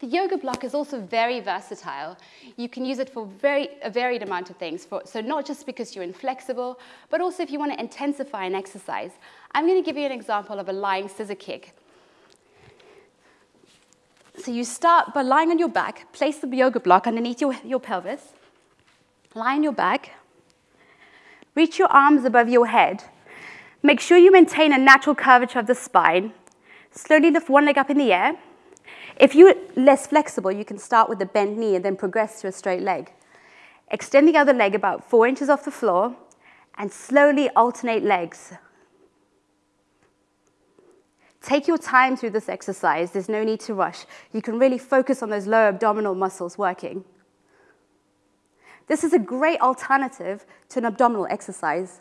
The yoga block is also very versatile. You can use it for very, a varied amount of things. For, so not just because you're inflexible, but also if you want to intensify an exercise. I'm going to give you an example of a lying scissor kick. So you start by lying on your back, place the yoga block underneath your, your pelvis, lie on your back, reach your arms above your head. Make sure you maintain a natural curvature of the spine. Slowly lift one leg up in the air, if you're less flexible, you can start with a bent knee and then progress to a straight leg. Extend the other leg about four inches off the floor and slowly alternate legs. Take your time through this exercise. There's no need to rush. You can really focus on those lower abdominal muscles working. This is a great alternative to an abdominal exercise.